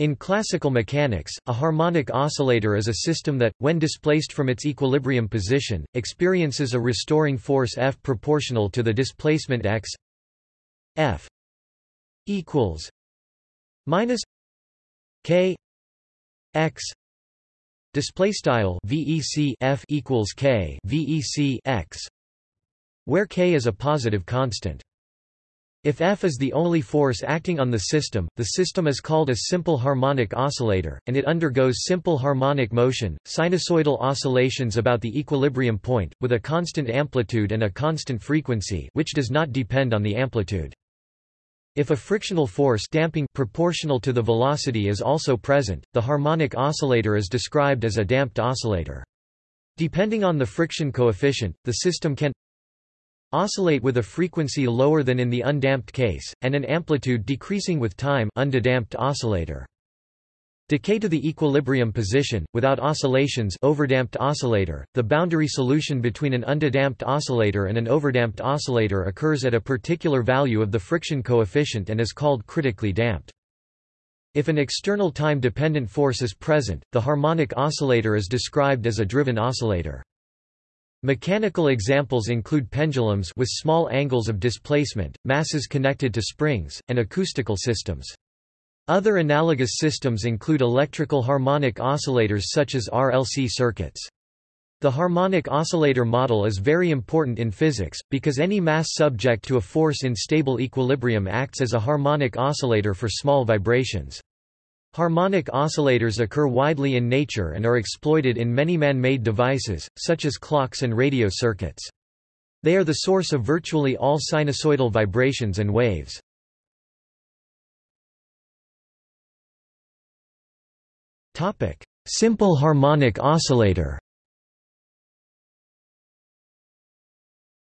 In classical mechanics, a harmonic oscillator is a system that, when displaced from its equilibrium position, experiences a restoring force F proportional to the displacement x F equals minus K x display style VEC F equals K VEC x where K is a positive constant. If F is the only force acting on the system, the system is called a simple harmonic oscillator, and it undergoes simple harmonic motion, sinusoidal oscillations about the equilibrium point, with a constant amplitude and a constant frequency which does not depend on the amplitude. If a frictional force damping proportional to the velocity is also present, the harmonic oscillator is described as a damped oscillator. Depending on the friction coefficient, the system can oscillate with a frequency lower than in the undamped case, and an amplitude decreasing with time underdamped oscillator. Decay to the equilibrium position, without oscillations overdamped oscillator, the boundary solution between an underdamped oscillator and an overdamped oscillator occurs at a particular value of the friction coefficient and is called critically damped. If an external time-dependent force is present, the harmonic oscillator is described as a driven oscillator. Mechanical examples include pendulums with small angles of displacement, masses connected to springs, and acoustical systems. Other analogous systems include electrical harmonic oscillators such as RLC circuits. The harmonic oscillator model is very important in physics, because any mass subject to a force in stable equilibrium acts as a harmonic oscillator for small vibrations. Harmonic oscillators occur widely in nature and are exploited in many man-made devices, such as clocks and radio circuits. They are the source of virtually all sinusoidal vibrations and waves. Simple harmonic oscillator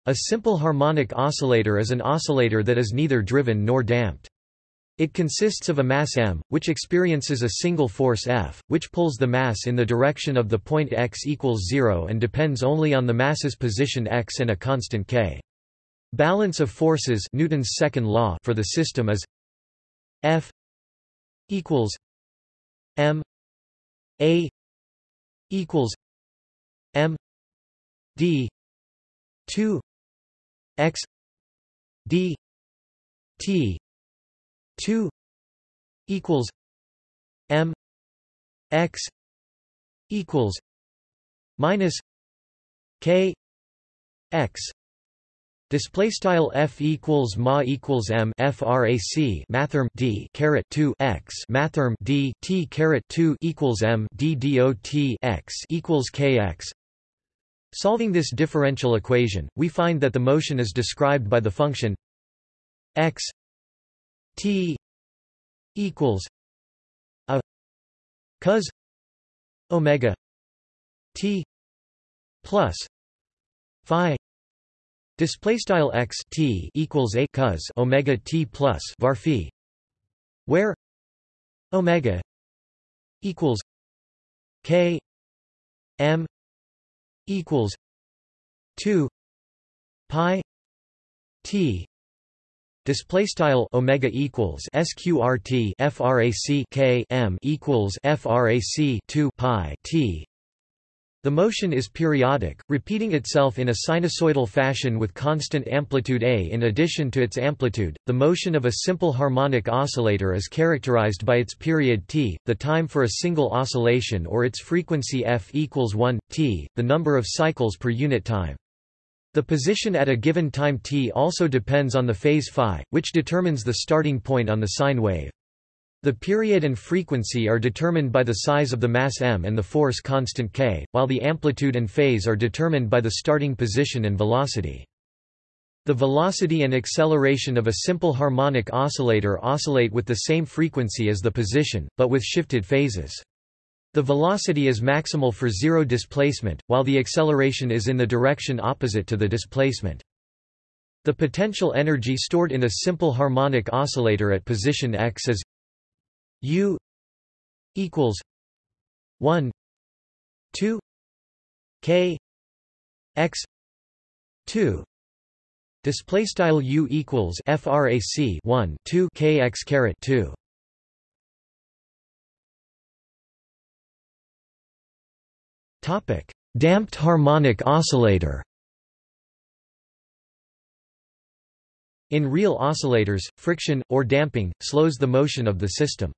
A simple harmonic oscillator is an oscillator that is neither driven nor damped. It consists of a mass m, which experiences a single force F, which pulls the mass in the direction of the point x equals 0 and depends only on the mass's position x and a constant k. Balance of forces Newton's second law for the system is F equals m a equals m d 2 x d t 2 equals m x equals minus k x Display style f equals ma equals m frac mathrm d caret 2 x mathrm d t caret 2 equals m d dot x equals kx. Solving this differential equation, we find that the motion is described by the function x T equals a cos omega T plus phi display style x T equals a cos omega T plus var phi where omega equals K M equals 2 pi T Display style omega equals sqrt frac k m equals frac 2 pi t. The motion is periodic, repeating itself in a sinusoidal fashion with constant amplitude a. In addition to its amplitude, the motion of a simple harmonic oscillator is characterized by its period t, the time for a single oscillation, or its frequency f equals 1 t, the number of cycles per unit time. The position at a given time t also depends on the phase phi, which determines the starting point on the sine wave. The period and frequency are determined by the size of the mass m and the force constant k, while the amplitude and phase are determined by the starting position and velocity. The velocity and acceleration of a simple harmonic oscillator oscillate with the same frequency as the position, but with shifted phases. The velocity is maximal for zero displacement, while the acceleration is in the direction opposite to the displacement. The potential energy stored in a simple harmonic oscillator at position x is U equals 1 2 k x 2 display style U equals frac 1 2 kx caret 2 Topic: Damped harmonic oscillator. In real oscillators, friction, or damping, slows the motion of the system.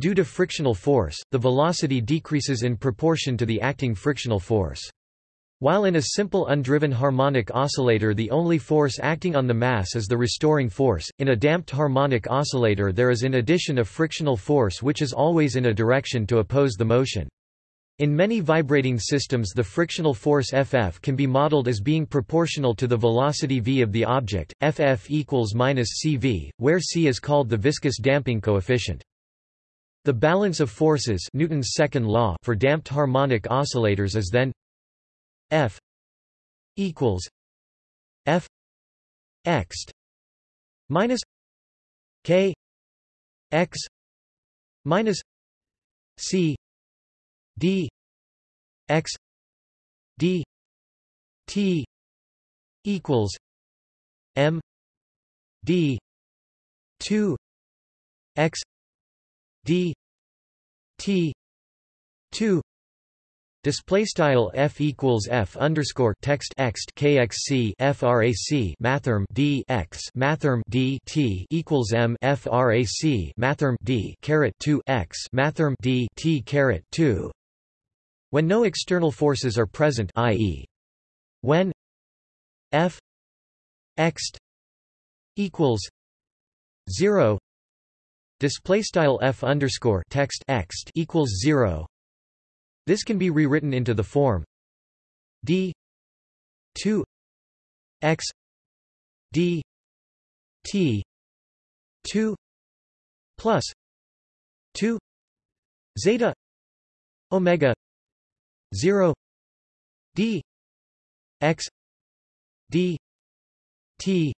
Due to frictional force, the velocity decreases in proportion to the acting frictional force. While in a simple undriven harmonic oscillator the only force acting on the mass is the restoring force, in a damped harmonic oscillator there is in addition a frictional force which is always in a direction to oppose the motion. In many vibrating systems the frictional force Ff can be modeled as being proportional to the velocity v of the object, Ff equals minus cv, where c is called the viscous damping coefficient. The balance of forces Newton's second law for damped harmonic oscillators is then F equals F x minus K x minus C D x D T equals M D two x D T two Display style f equals f underscore text ext kxc frac mathrm d x mathrm d t equals m frac mathrm d caret 2 x mathrm d t caret 2. When no external forces are present, i.e., when f ext equals zero, display style f underscore text ext equals zero this can be rewritten into the form d 2 x d t 2 plus 2 zeta omega 0 d x d t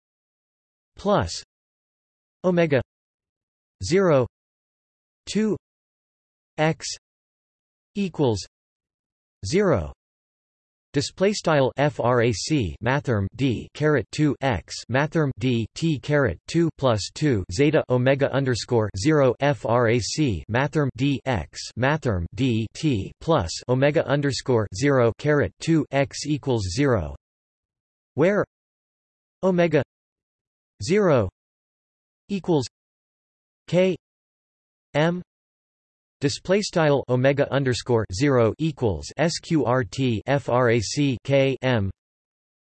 plus omega 0 2 x equals 0 display style frac mathrm d caret 2 x mathrm d t caret 2 plus 2 zeta omega underscore 0 frac mathrm d x mathrm d t plus omega underscore 0 caret 2 x equals 0 where omega 0 equals k m Display style omega underscore zero equals sqrt frac k m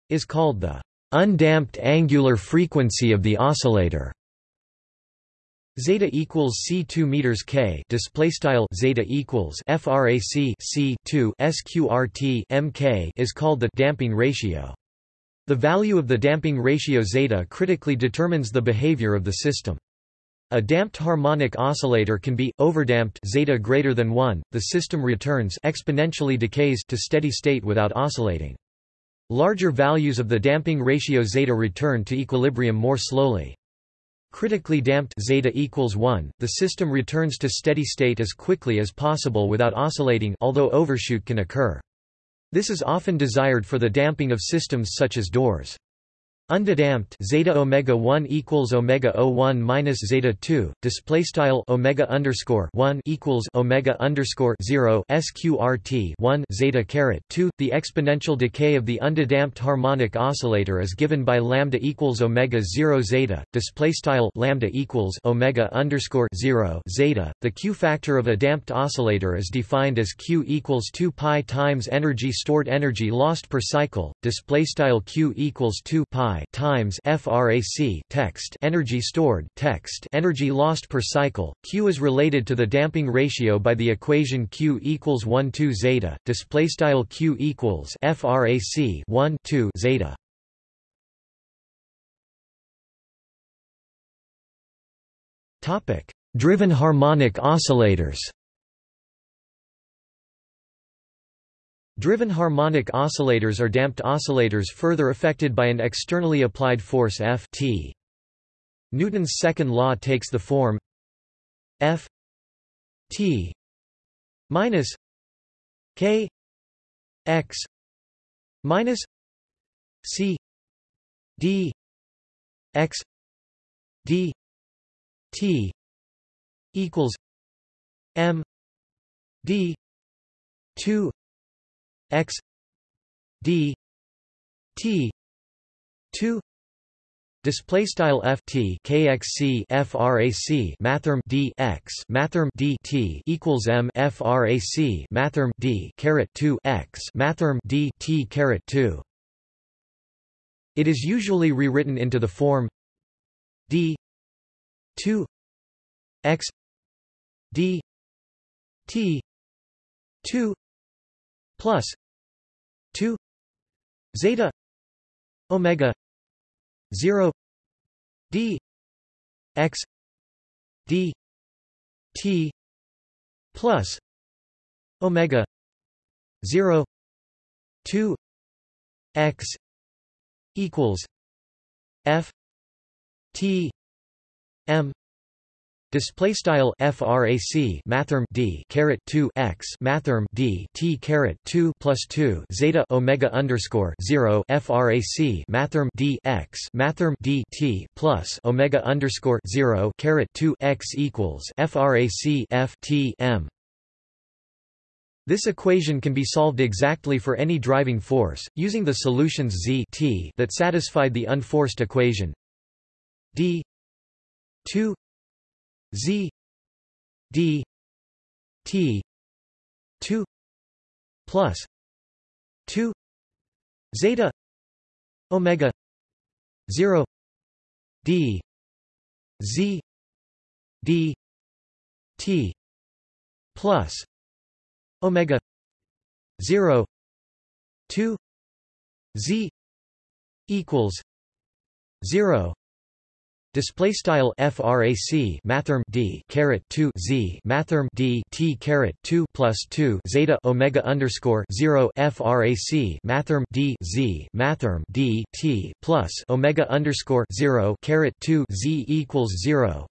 is called the undamped angular frequency of the oscillator. Zeta equals c two meters k. Display style zeta equals frac c two sqrt mk is called the damping ratio. The value of the damping ratio zeta critically determines the behavior of the system. A damped harmonic oscillator can be overdamped zeta greater than 1. The system returns exponentially decays to steady state without oscillating. Larger values of the damping ratio zeta return to equilibrium more slowly. Critically damped zeta equals 1, the system returns to steady state as quickly as possible without oscillating although overshoot can occur. This is often desired for the damping of systems such as doors. Underdamped zeta omega 1 equals omega 01 minus zeta 2 display style omega underscore 1 equals omega underscore 0 sqrt 1 zeta caret 2 the exponential decay of the underdamped harmonic oscillator is given by lambda equals omega 0 zeta display style lambda equals omega underscore 0 zeta. The q factor of a damped oscillator is defined as q equals 2 pi times energy stored energy lost per cycle display style q equals 2 pi times frac text energy stored text energy lost per cycle. Q is related to the damping ratio by the equation Q equals 1 2 zeta. Display style Q equals frac 1 2 zeta. Topic: Driven harmonic oscillators. Driven harmonic oscillators are damped oscillators further affected by an externally applied force F t. Newton's second law takes the form F t minus k x minus c d x d t equals m d 2 x d t 2 display style f t kxc frac mathrm d x mathrm d t equals m frac mathrm d caret 2 x mathrm d t caret 2 it is usually rewritten into the form d 2 x d t 2 plus 2 zeta omega 0 d x d t plus omega 0 2 x equals f t m Display style frac mathrm d caret 2 x mathrm d t caret 2 plus 2 zeta omega underscore 0 frac mathrm d x mathrm d t plus omega underscore 0 caret 2 x equals frac f t m. This equation can be solved exactly for any driving force, using the solutions z t that satisfied the unforced equation d 2 Z D T two plus two Zeta Omega zero D Z D T plus Omega zero two Z equals zero Display style frac mathrm d caret 2 z mathrm d t caret 2 plus 2 zeta omega underscore 0 frac mathrm d z mathrm d t plus omega underscore 0 caret 2 z equals 0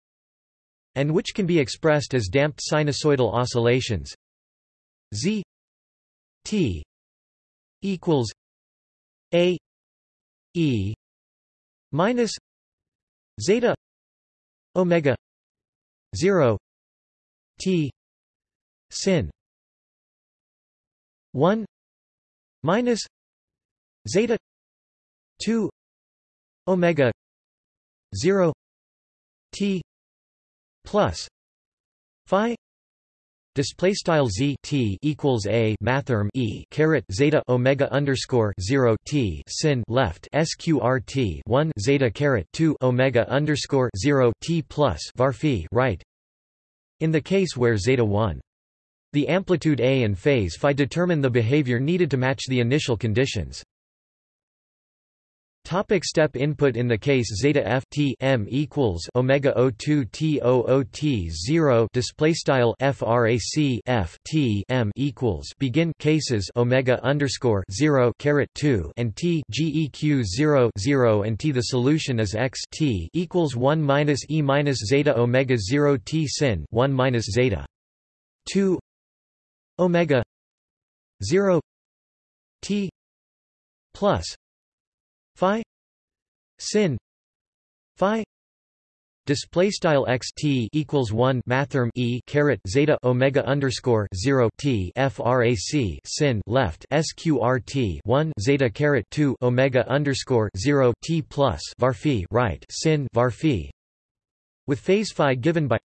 and which can be expressed as damped sinusoidal oscillations. Z t equals a e minus zeta omega 0 t sin. 1 minus zeta 2 omega 0 t plus phi display style z t equals a mathrm e caret zeta omega underscore 0 t sin left sqrt 1 zeta caret 2 omega underscore 0 t plus var right. In the case where zeta 1 the amplitude a and phase phi determine the behavior needed to match the initial conditions Topic step input In the case zeta f t m equals omega o2 t o o t 0 display style frac f t m equals begin cases omega underscore 0 caret 2 and t geq 0 0 and t the solution is x t equals 1 minus e minus zeta omega 0 t sin 1 minus zeta 2 omega 0 t plus phi sin phi display style x t equals 1 mathrm e caret zeta omega underscore 0 t frac sin left sqrt 1 zeta caret 2 omega underscore 0 t plus var phi right sin var phi with phase phi given by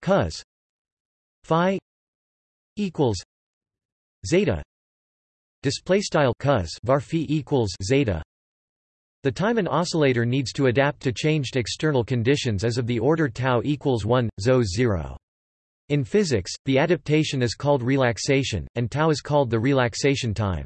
cos phi equals zeta display style cos var phi equals zeta the time an oscillator needs to adapt to changed external conditions is of the order tau equals 1, zo 0. In physics, the adaptation is called relaxation, and tau is called the relaxation time.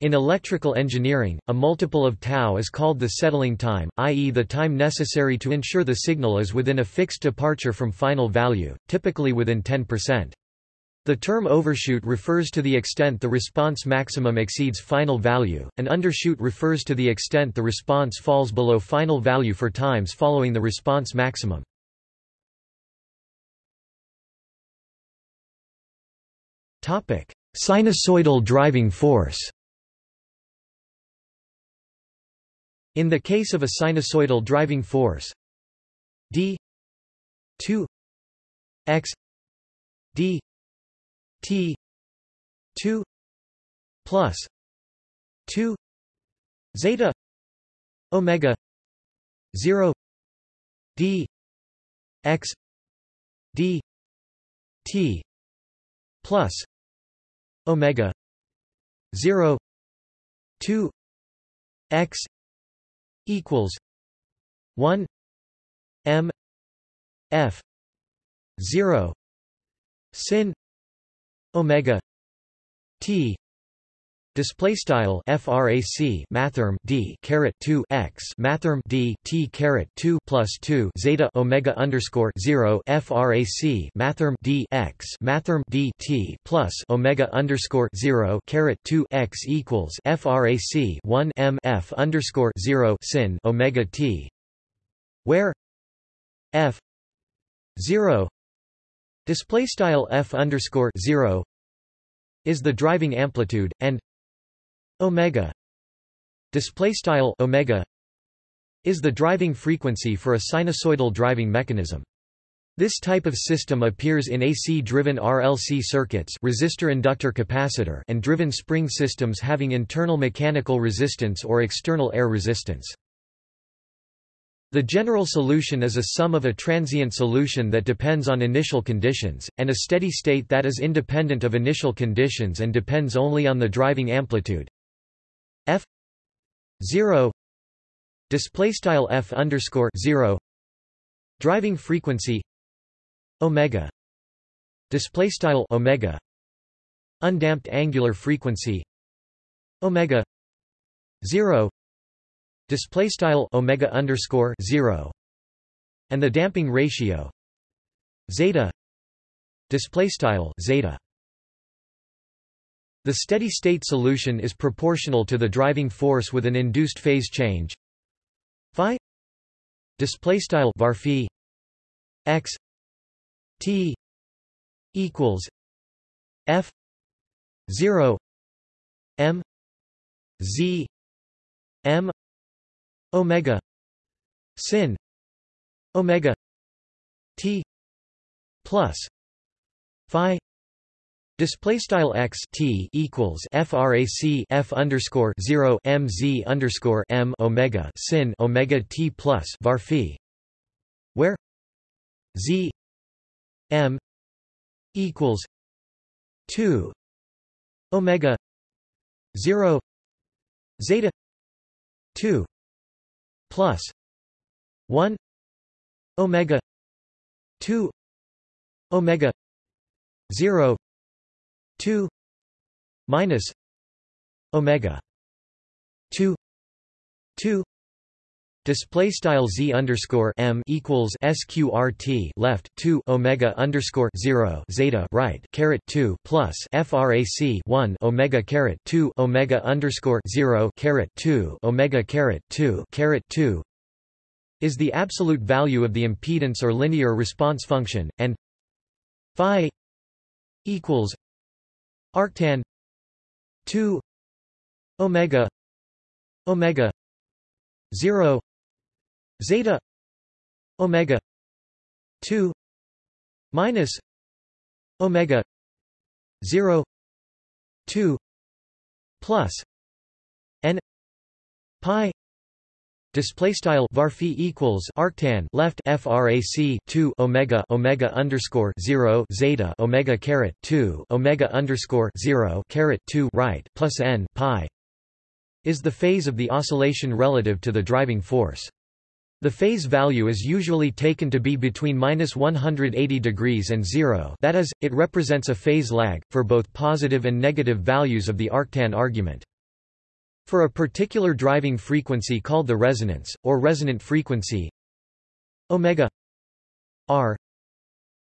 In electrical engineering, a multiple of tau is called the settling time, i.e. the time necessary to ensure the signal is within a fixed departure from final value, typically within 10%. The term overshoot refers to the extent the response maximum exceeds final value, and undershoot refers to the extent the response falls below final value for times following the response maximum. Sinusoidal driving force In the case of a sinusoidal driving force d 2 x d T two plus 2 zeta omega 0 d x d t plus omega 0 2 x equals 1 m f 0 sin omega t Display style frac mathrm d caret 2 x mathrm d t caret 2 plus 2 zeta omega underscore 0 frac mathrm d x mathrm d t plus omega underscore 0 caret 2 x equals frac 1 m f underscore 0 sin omega t, where f 0 display style f underscore 0 is the driving amplitude and omega display style omega is the driving frequency for a sinusoidal driving mechanism this type of system appears in AC-driven RLC circuits resistor-inductor capacitor and driven spring systems having internal mechanical resistance or external air resistance. The general solution is a sum of a transient solution that depends on initial conditions, and a steady state that is independent of initial conditions and depends only on the driving amplitude. F 0 display style f underscore 0 driving frequency omega display style omega undamped angular frequency omega 0 display style omega underscore 0 and the damping ratio zeta display style zeta. The steady-state solution is proportional to the driving force with an induced phase change. Phi display style var x t equals f 0 m z m omega. Sin. Omega. T. Plus. Phi. Display style x t equals frac f underscore zero m z underscore m omega. Sin omega t plus var phi, where? Z. M. equals two. Omega. Zero. Zeta. Two plus one omega two omega zero 2 minus omega 2 2 Display style z underscore m equals sqrt left two omega underscore zero zeta right caret two plus frac one omega caret two omega underscore zero caret two omega caret two caret two is the absolute value of the impedance or linear response function, and phi equals arctan 2 omega omega 0 zeta omega 2 minus omega 0 2 plus n pi Display style varphi equals arctan left frac 2 omega omega underscore 0 zeta omega caret 2 omega underscore 0 caret 2 right plus n pi is the phase of the oscillation relative to the driving force. The phase value is usually taken to be between minus 180 degrees and zero that is, it represents a phase lag, for both positive and negative values of the arctan argument. For a particular driving frequency called the resonance, or resonant frequency omega r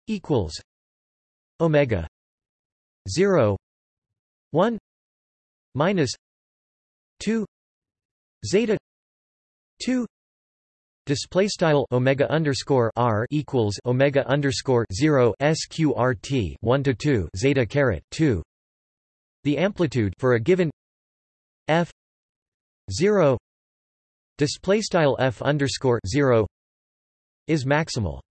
equals omega 0 1 minus 2 zeta 2 Display style omega underscore r equals omega underscore zero sqrt one to two zeta caret two. The amplitude for a given f 0 display style f underscore 0 is maximal.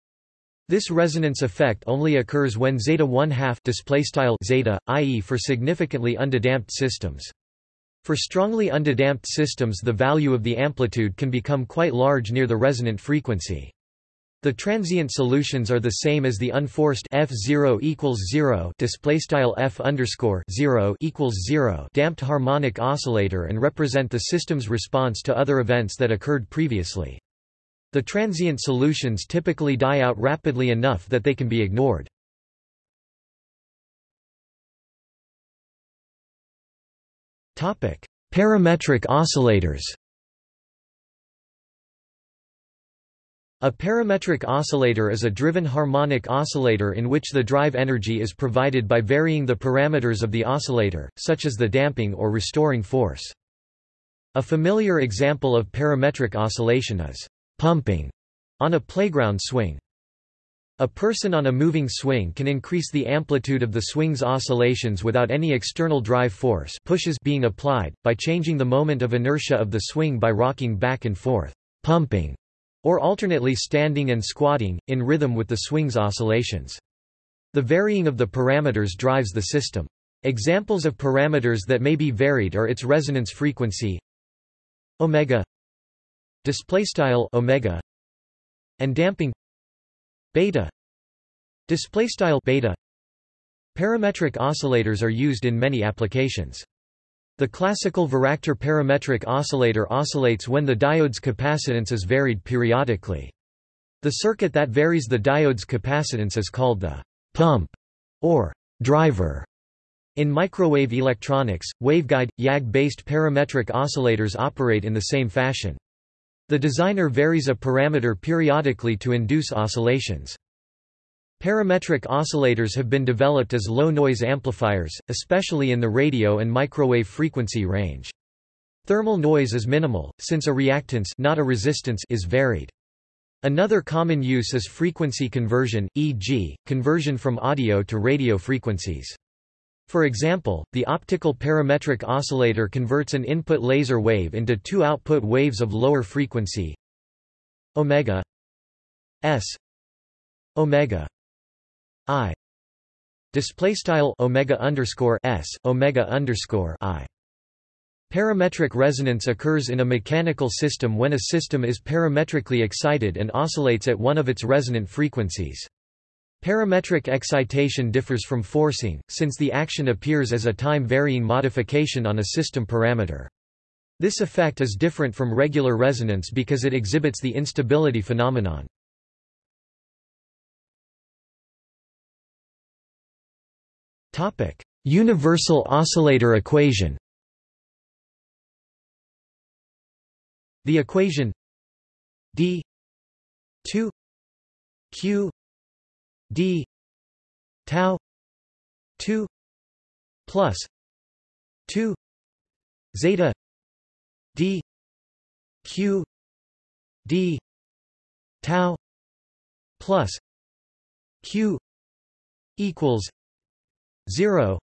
This resonance effect only occurs when zeta 1 half display style zeta, i.e. for significantly undamped systems. For strongly undamped systems the value of the amplitude can become quite large near the resonant frequency. The transient solutions are the same as the unforced f0 equals 0 display style f underscore 0 equals 0 damped harmonic oscillator and represent the system's response to other events that occurred previously. The transient solutions typically die out rapidly enough that they can be ignored. Parametric oscillators. A parametric oscillator is a driven harmonic oscillator in which the drive energy is provided by varying the parameters of the oscillator, such as the damping or restoring force. A familiar example of parametric oscillation is pumping on a playground swing. A person on a moving swing can increase the amplitude of the swing's oscillations without any external drive force pushes being applied, by changing the moment of inertia of the swing by rocking back and forth, pumping or alternately standing and squatting, in rhythm with the swing's oscillations. The varying of the parameters drives the system. Examples of parameters that may be varied are its resonance frequency omega displaystyle omega and damping beta displaystyle beta parametric oscillators are used in many applications the classical varactor parametric oscillator oscillates when the diode's capacitance is varied periodically. The circuit that varies the diode's capacitance is called the pump or driver. In microwave electronics, waveguide, YAG-based parametric oscillators operate in the same fashion. The designer varies a parameter periodically to induce oscillations. Parametric oscillators have been developed as low-noise amplifiers, especially in the radio and microwave frequency range. Thermal noise is minimal, since a reactance not a resistance is varied. Another common use is frequency conversion, e.g., conversion from audio to radio frequencies. For example, the optical parametric oscillator converts an input laser wave into two output waves of lower frequency omega s omega i display style omega underscore s omega underscore i Parametric resonance occurs in a mechanical system when a system is parametrically excited and oscillates at one of its resonant frequencies. Parametric excitation differs from forcing, since the action appears as a time-varying modification on a system parameter. This effect is different from regular resonance because it exhibits the instability phenomenon. Topic: Universal oscillator equation. The equation d 2 q d tau 2 plus 2 zeta d q d tau plus q equals 0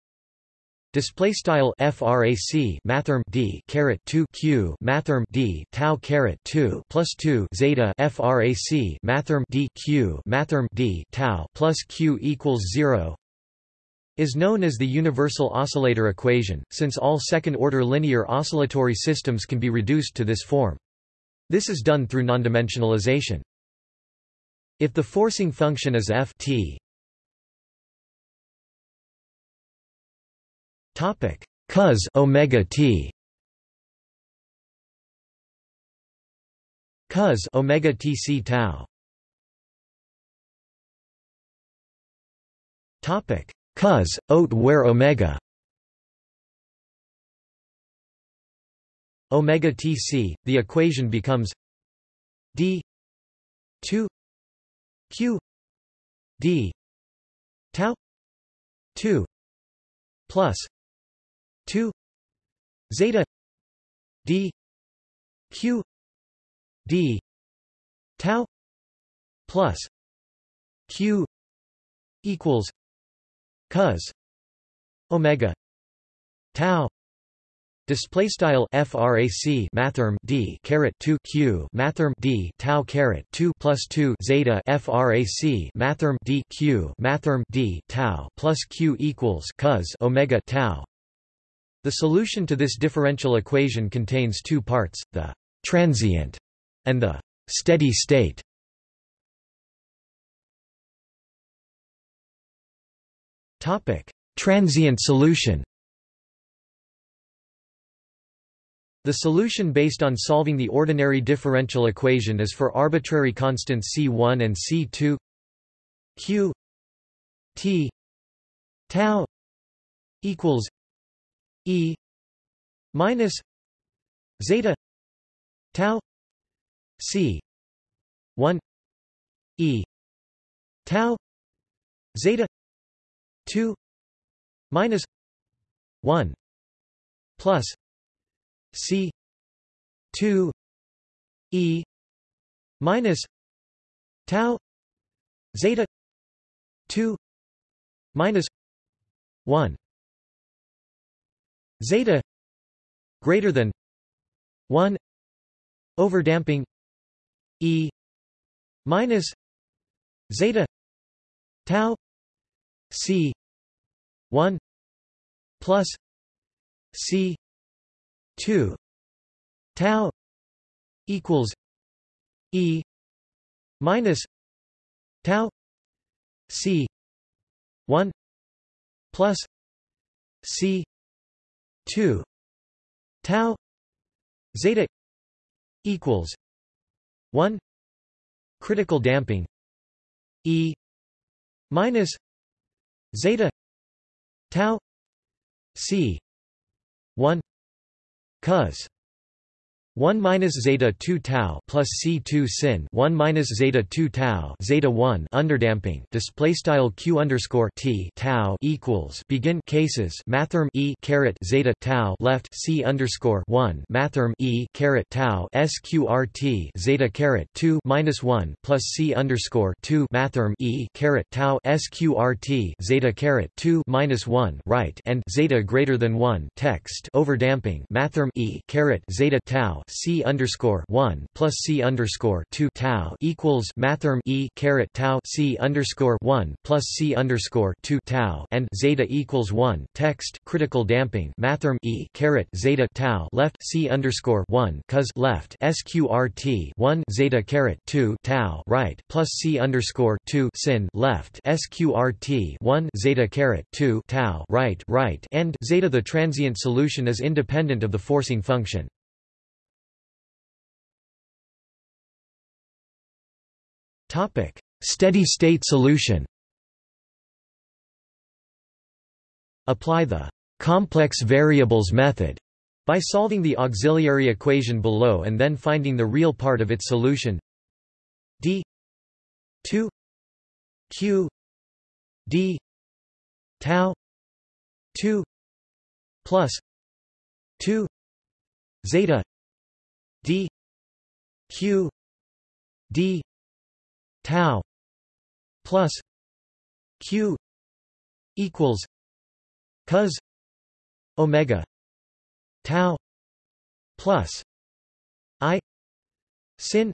display style frac mathrm d caret 2 q mathrm d tau caret 2 plus 2 zeta frac mathrm d q mathrm d tau plus q equals 0 is known as the universal oscillator equation since all second order linear oscillatory systems can be reduced to this form. This is done through nondimensionalization. If the forcing function is f t Topic: cos omega t. Cos omega t c tau. Topic: cos ot where omega. Omega tc. The equation becomes d 2 q d tau 2 plus 2 zeta d q d tau plus q equals cos omega tau Display style frac mathrm d caret 2 q mathrm d tau caret 2 plus 2 zeta frac mathrm d q mathrm d tau plus q equals cos omega tau The solution to this differential equation contains two parts, the transient and the steady state. Topic: Transient solution. The solution based on solving the ordinary differential equation is for arbitrary constants C1 and C2 Q T tau equals E minus zeta tau C one E tau zeta two minus one plus C two E minus tau zeta two minus one zeta greater than 1 overdamping e minus zeta tau c 1 plus c 2 tau equals e minus tau c 1 plus c 2 tau zeta equals 1 critical damping e minus zeta tau c 1 cos 1 minus zeta 2 tau plus c 2 sin 1 minus zeta 2 tau zeta 1 underdamping display style q underscore t tau equals begin cases mathrm e caret zeta tau left c underscore 1 mathrm e caret tau sqrt zeta caret 2 minus 1 plus c underscore 2 mathrm e caret tau sqrt zeta caret 2 minus 1 right and zeta greater than 1 text overdamping mathrm e caret zeta tau c underscore one plus c underscore two tau equals mathrm e caret tau c underscore one plus c underscore two tau and zeta equals one. Text critical damping mathrm e caret zeta tau left c underscore one cos left sqrt one zeta caret two tau right plus c underscore two sin left sqrt one zeta caret two tau right right. And zeta the transient solution is independent of the forcing function. Steady-state solution. Apply the complex variables method by solving the auxiliary equation below and then finding the real part of its solution. D. 2 q. D. tau. 2 plus 2 zeta. D. Q. D tau plus q equals cos omega tau plus i sin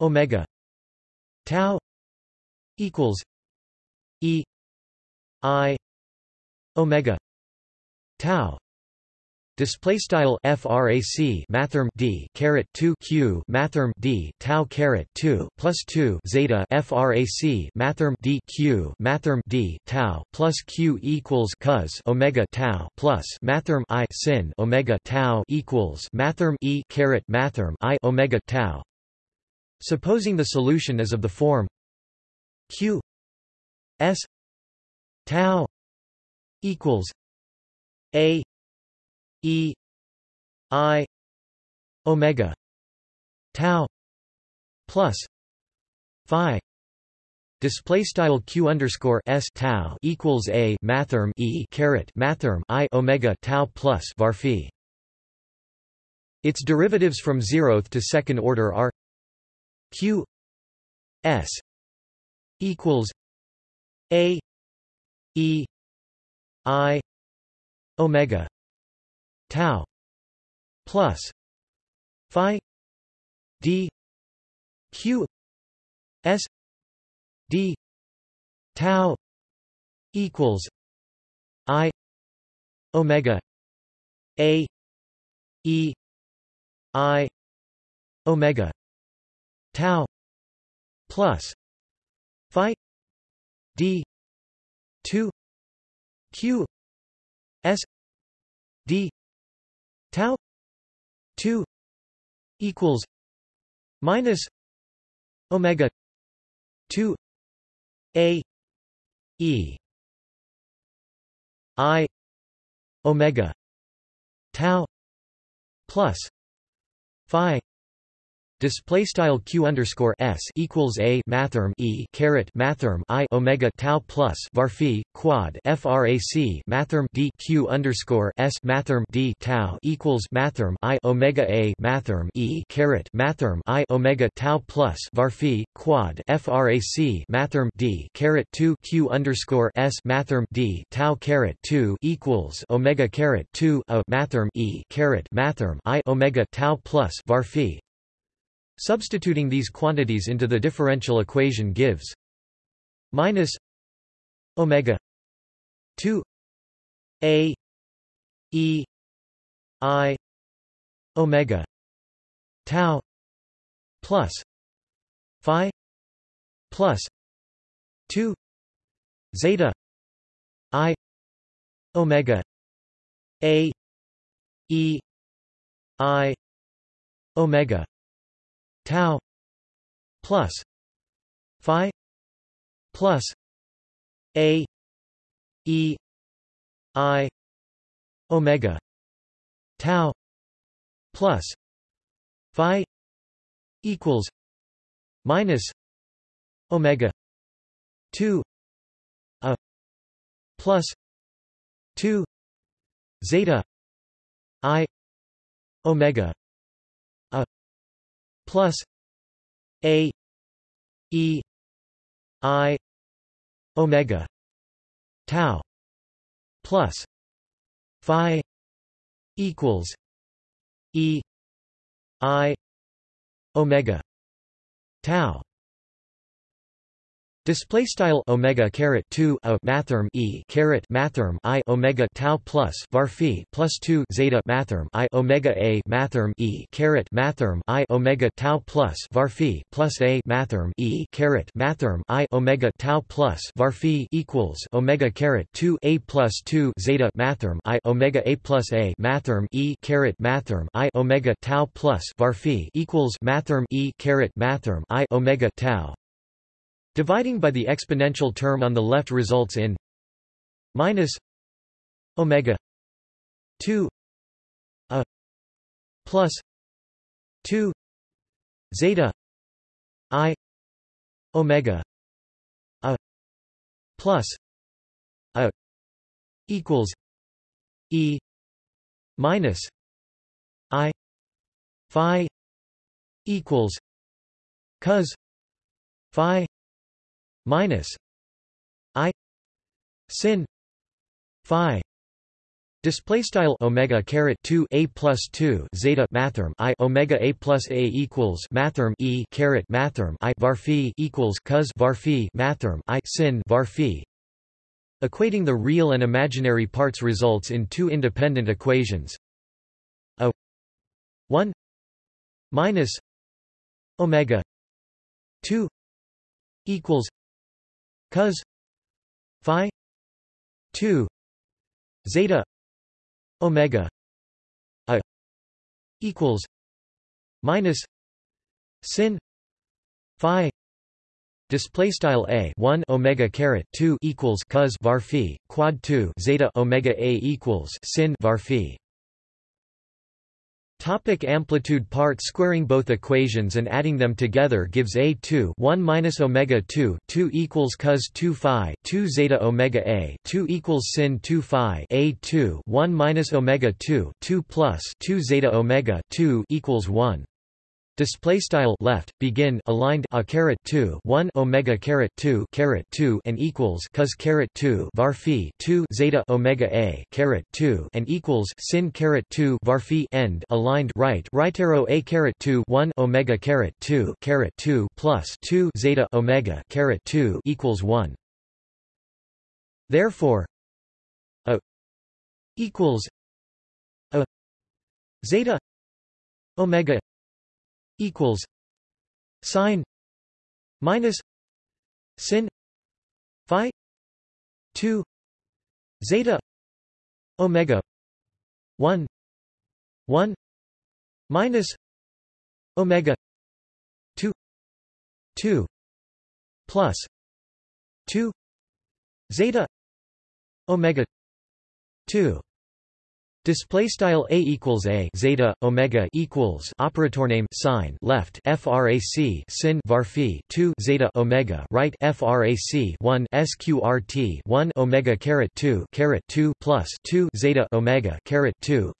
omega tau equals e i omega tau Display style frac mathrm d caret 2 q mathrm d tau caret 2 plus 2 zeta frac mathrm d q mathrm d tau plus q equals cos omega tau plus mathrm i sin omega tau equals mathrm e caret mathrm i omega tau. Supposing the solution is of the form q s tau equals a E I omega tau plus phi display style q underscore s tau equals a mathrm e caret mathrm i omega tau plus var phi. Its derivatives from zeroth to second order are q s equals a e i omega tau plus phi d q s d tau equals i omega a e i omega tau plus phi d 2 q s d tau 2 equals minus omega 2 a e i omega tau plus phi Display style q underscore s equals a mathrm e caret mathrm i omega tau plus varphi quad frac mathrm d q underscore s mathrm d tau equals mathrm i omega a mathrm e caret mathrm i omega tau plus varphi quad frac mathrm d caret 2 q underscore s mathrm d tau caret 2 equals omega caret 2 a mathrm e caret mathrm i omega tau plus varphi Substituting these quantities into the differential equation gives minus omega 2 a e i omega tau plus phi plus 2 zeta i omega a e i omega tau plus phi plus a e i omega tau plus phi equals minus omega 2 a plus 2 zeta i omega plus a e i omega tau plus phi equals e i omega tau Display style omega caret two a mathrm e caret mathrm i omega tau plus varphi plus two zeta mathrm i omega a mathrm e caret mathrm i omega tau plus varphi plus a mathrm e caret mathrm i omega tau plus varphi equals omega caret two a plus two zeta mathrm i omega a plus a mathrm e caret mathrm i omega tau plus varphi equals mathrm e caret mathrm i omega tau Dividing by the exponential term on the left results in minus omega 2 a plus 2 zeta i omega a plus a equals e minus i phi equals cos phi minus i sin phi Display style omega caret two a plus two zeta mathrm i omega a plus a equals mathrm e caret mathrm i varphi equals cos varphi mathrm i sin varphi. Equating the real and imaginary parts results in two independent equations. A one minus omega two equals cos phi 2 zeta omega a equals minus sin phi display style a 1 omega caret 2 equals cos var phi quad 2 zeta omega a equals sin var phi Topic amplitude part squaring both equations and adding them together gives a2 1 minus omega 2 2 equals cos 2 phi 2 zeta omega a 2 equals sin 2 phi a2 1 minus omega 2 2 plus 2 zeta omega 2 equals 1 Display style left begin aligned a caret 2 1 omega caret 2 caret 2 and equals cos caret 2 var phi 2 zeta omega a caret 2 and equals sin caret 2 var phi end aligned right right arrow a caret 2 1 omega caret 2 caret 2 plus 2 zeta omega caret 2 equals 1 therefore a equals a zeta omega equals sine minus sin phi 2 zeta omega 1 1 minus omega 2 2 plus 2 zeta omega 2 Display style a equals a zeta omega equals operator name sign left frac sin varphi 2 zeta omega right frac 1 sqrt 1 omega caret 2 caret 2 plus 2 zeta omega caret 2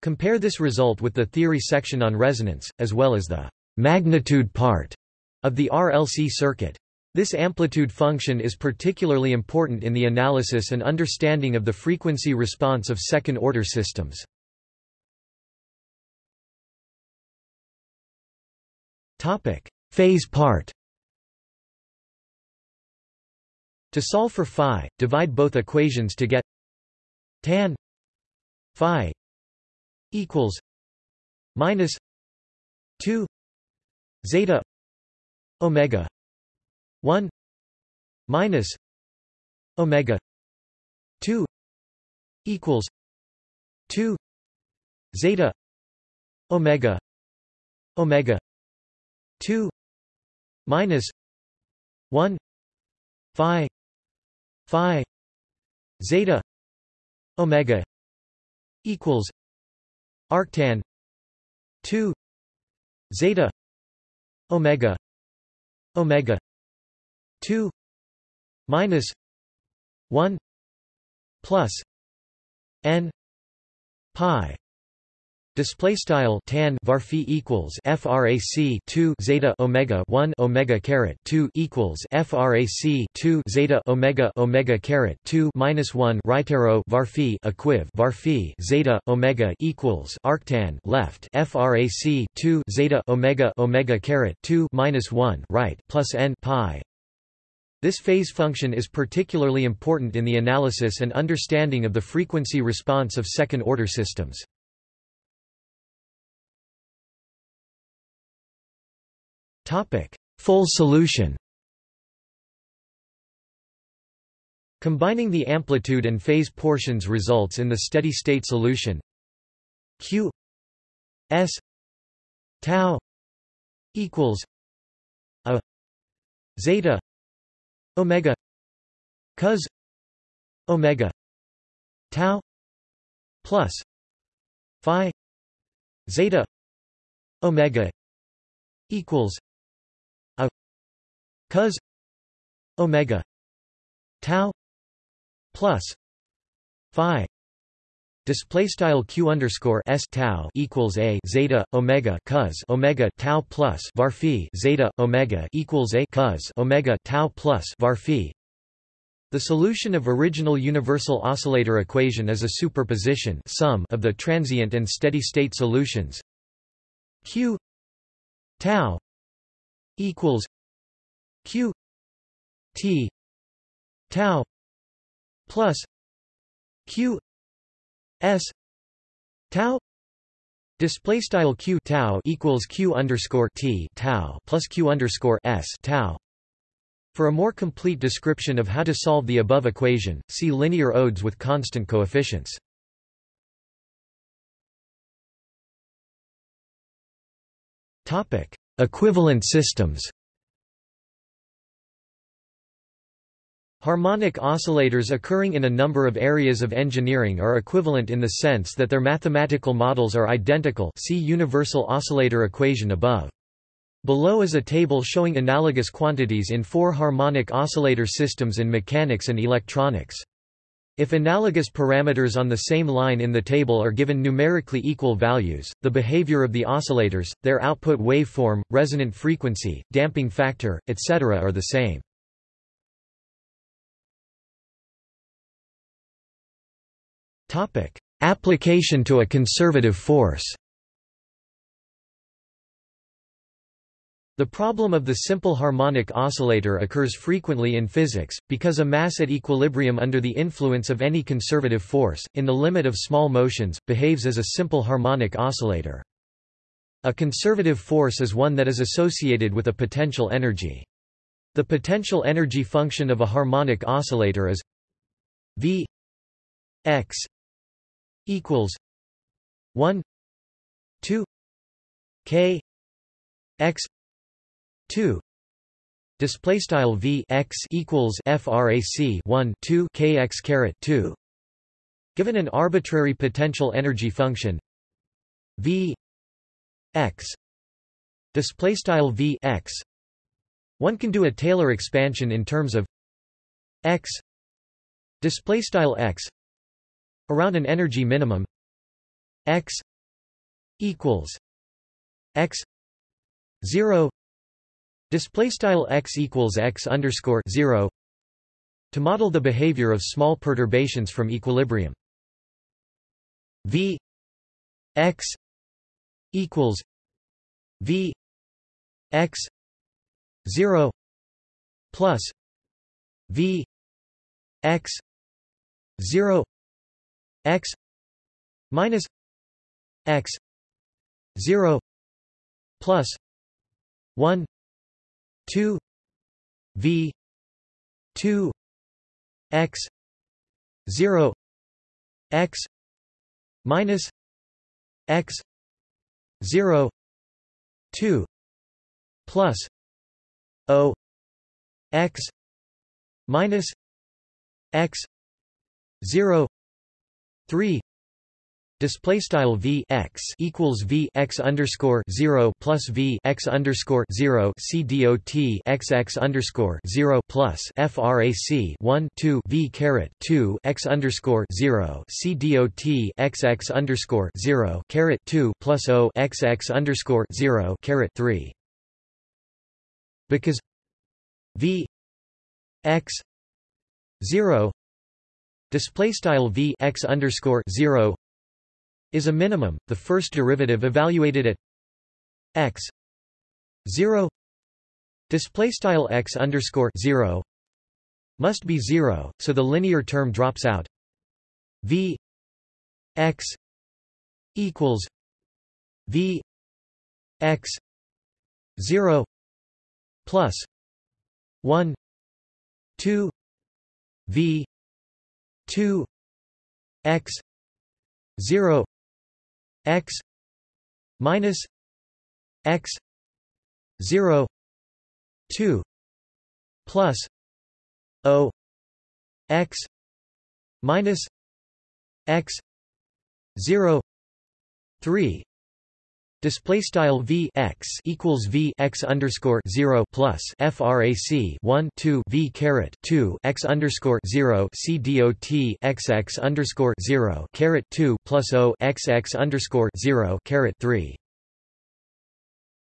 Compare this result with the theory section on resonance as well as the magnitude part of the RLC circuit this amplitude function is particularly important in the analysis and understanding of the frequency response of second-order systems. Phase part To solve for phi, divide both equations to get tan phi equals minus 2 zeta omega 1 minus omega 2 equals 2 zeta omega omega 2 minus 1 phi phi zeta omega equals arctan 2 zeta omega omega 2 minus 1 plus n pi. Display style tan varphi equals frac 2 zeta omega 1 omega caret 2 equals frac 2 zeta omega omega caret 2 minus 1 right arrow varphi equiv varphi zeta omega equals arctan left frac 2 zeta omega omega caret 2 minus 1 right plus n pi this phase function is particularly important in the analysis and understanding of the frequency response of second-order systems. Full solution. Combining the amplitude and phase portions results in the steady-state solution. Q S tau equals a zeta omega. Cos. Omega. Tau. Plus. Phi. Zeta. Omega. Equals. A. Cos. Omega. Tau. Plus. Phi Display style q underscore s tau equals a zeta omega cos omega tau plus varphi zeta omega equals a cos omega tau plus varphi. The solution of original universal oscillator equation is a superposition sum of the transient and steady state solutions. Q tau equals q t tau plus q s tau display style q tau equals q underscore t tau plus q underscore s tau for a more complete description of how to solve the above equation, see linear odes with constant coefficients. Topic: Equivalent systems. Harmonic oscillators occurring in a number of areas of engineering are equivalent in the sense that their mathematical models are identical see universal oscillator equation above. Below is a table showing analogous quantities in four harmonic oscillator systems in mechanics and electronics. If analogous parameters on the same line in the table are given numerically equal values, the behavior of the oscillators, their output waveform, resonant frequency, damping factor, etc. are the same. Application to a conservative force The problem of the simple harmonic oscillator occurs frequently in physics, because a mass at equilibrium under the influence of any conservative force, in the limit of small motions, behaves as a simple harmonic oscillator. A conservative force is one that is associated with a potential energy. The potential energy function of a harmonic oscillator is V x equals 1 2 k x 2 display style v x equals frac 1 2 kx caret 2 given an arbitrary potential energy function v x. Display style v x. One can do a Taylor expansion in terms of x. Display style x around an energy minimum x equals x 0 display style x equals x underscore 0 to model the behavior of small perturbations from equilibrium. V x equals v x 0 plus v x 0 x minus x 0 plus 1 2 v 2 x 0 x minus x 0 2 plus o x minus x 0 3 Display style v x equals v x underscore zero plus v x underscore zero c dot x x underscore zero plus frac one two v caret two x underscore zero c dot x x underscore zero caret two plus o x x underscore zero caret three. Because v x zero display style v x underscore zero is a minimum, the first derivative evaluated at x 0 display style x underscore 0 must be 0, so the linear term drops out. v x equals v x 0 plus 1 2 v 2 x 0 x minus x 0 2 plus o x minus x 0 3 Display style v x equals v x underscore zero plus frac one two v caret two x underscore zero c dot x x underscore zero caret two plus o x x underscore zero caret three.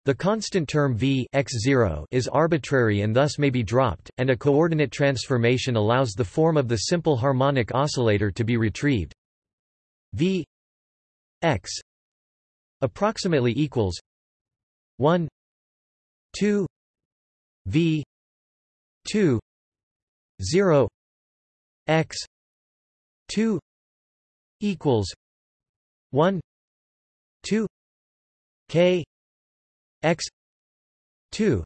The constant term v x0 is arbitrary and thus may be dropped, and a coordinate transformation allows the form of the simple harmonic oscillator to be retrieved. v x approximately equals 1 2 v 2 0 x 2 equals 1 2 k x 2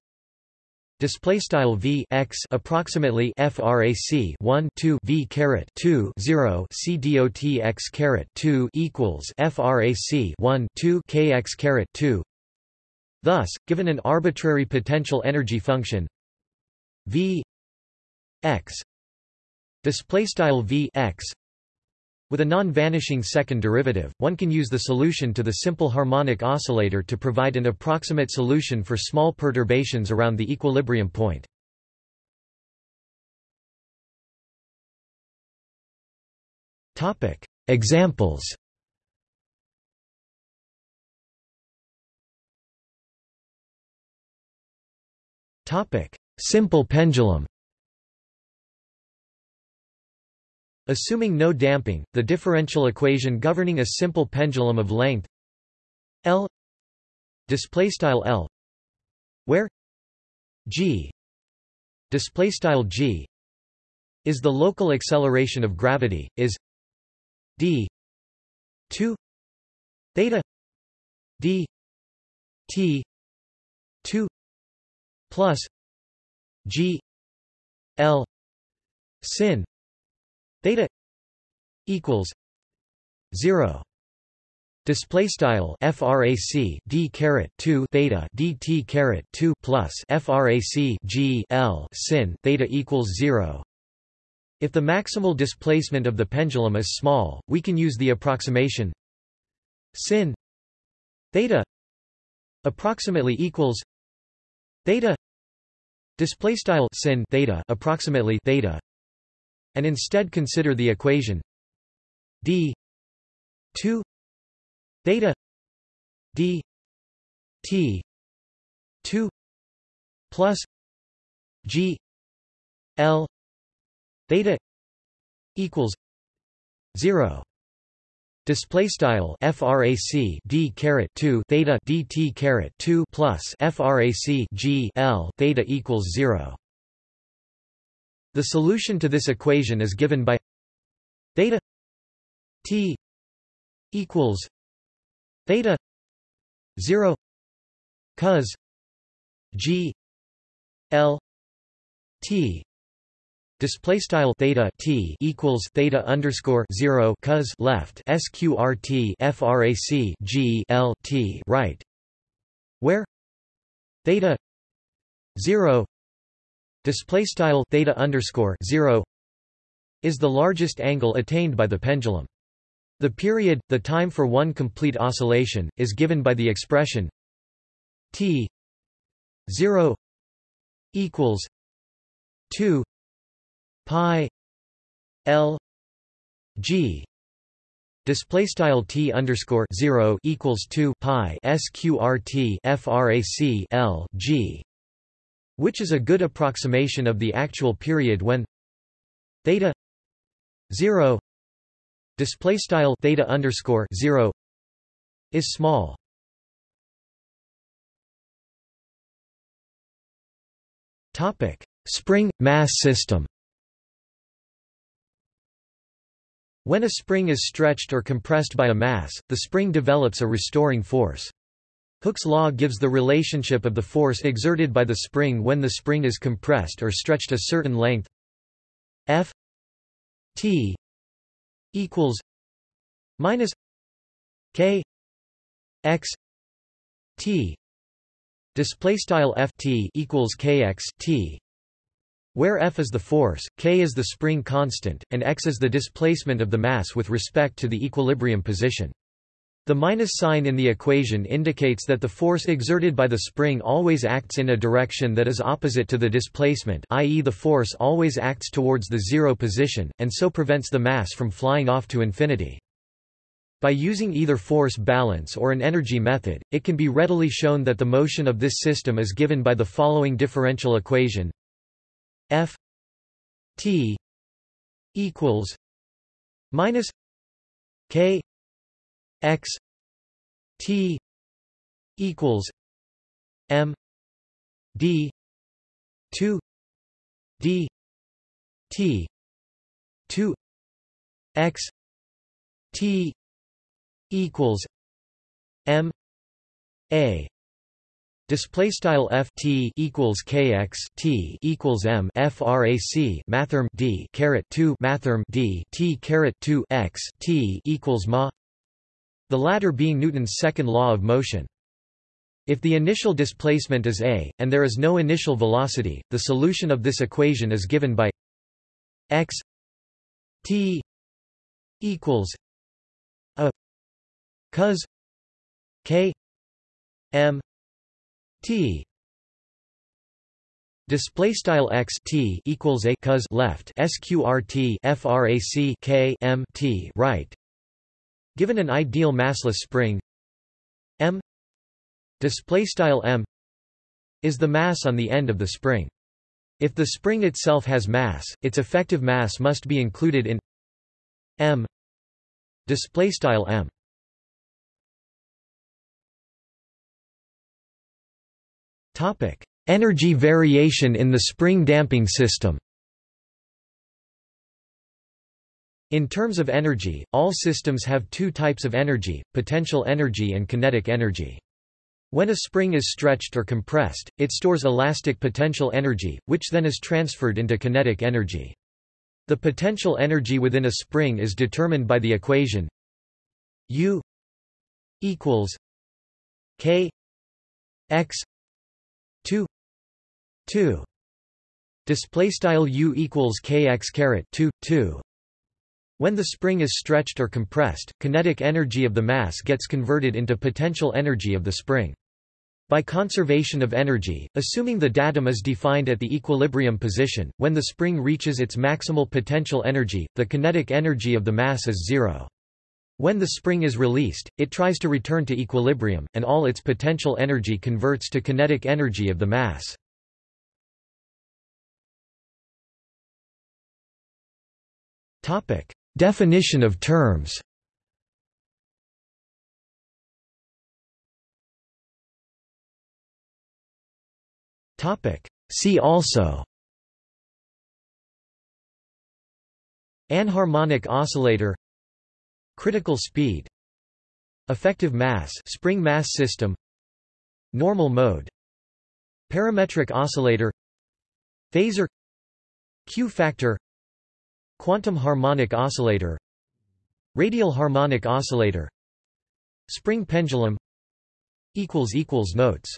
Display style v x approximately frac 1 2 v caret 2 0 c dot x caret 2 equals frac 1 2 k x caret 2. Thus, given an arbitrary potential energy function v x display style v x with a non-vanishing second derivative, one can use the solution to the simple harmonic oscillator to provide an approximate solution for small perturbations around the equilibrium point. Examples. Simple pendulum Assuming no damping, the differential equation governing a simple pendulum of length L displaystyle L where g display style g is the local acceleration of gravity is d 2 theta d t 2 plus g l sin theta equals 0 Display style frac d caret 2 theta dt caret 2 plus frac g l sin theta equals 0. If the maximal displacement of the pendulum is small, we can use the approximation sin theta approximately equals theta display style sin theta approximately theta and instead consider the equation d 2 theta d t 2 plus g l theta equals 0 Display style frac d caret 2 theta dt caret 2 plus frac g l theta equals 0. The solution to this equation is given by theta t equals theta 0 cos g l t. Display style theta t equals theta underscore 0 cos left sqrt frac g l t right where theta 0 display style theta underscore 0 is the largest angle attained by the pendulum. The period, the time for one complete oscillation, is given by the expression t 0 equals 2 pi l g. Display style t underscore 0 equals 2 pi sqrt frac l g which is a good approximation of the actual period when theta 0 display style theta underscore 0 is small topic spring mass system When a spring is stretched or compressed by a mass, the spring develops a restoring force. Hooke's law gives the relationship of the force exerted by the spring when the spring is compressed or stretched a certain length. F T equals minus k x t. Display style ft equals kx t. Where F is the force, k is the spring constant, and x is the displacement of the mass with respect to the equilibrium position. The minus sign in the equation indicates that the force exerted by the spring always acts in a direction that is opposite to the displacement i.e. the force always acts towards the zero position, and so prevents the mass from flying off to infinity. By using either force balance or an energy method, it can be readily shown that the motion of this system is given by the following differential equation f t equals minus k x t equals m d 2 d t 2 x t equals m a Display style f t equals kx t equals m frac mathrm d caret 2 mathrm d t caret 2 x t equals ma. The latter being Newton's second law of motion. If the initial displacement is a, and there is no initial velocity, the solution of this equation is given by x t equals a cos k m T display style x t equals a cos left sqrt frac k m t right given an ideal massless spring. M. Display style m is the mass on the end of the spring. If the spring itself has mass its effective mass must be included in m. Display style m. Topic: Energy variation in the spring damping system In terms of energy, all systems have two types of energy, potential energy and kinetic energy. When a spring is stretched or compressed, it stores elastic potential energy, which then is transferred into kinetic energy. The potential energy within a spring is determined by the equation U equals K x 2 2 display style U equals kx caret 2 2 when the spring is stretched or compressed, kinetic energy of the mass gets converted into potential energy of the spring. By conservation of energy, assuming the datum is defined at the equilibrium position, when the spring reaches its maximal potential energy, the kinetic energy of the mass is zero. When the spring is released, it tries to return to equilibrium, and all its potential energy converts to kinetic energy of the mass. Definition of terms. See also. Anharmonic oscillator. Critical speed. Effective mass. Spring mass system. Normal mode. Parametric oscillator. Phasor. Q factor Quantum harmonic oscillator Radial harmonic oscillator Spring pendulum Notes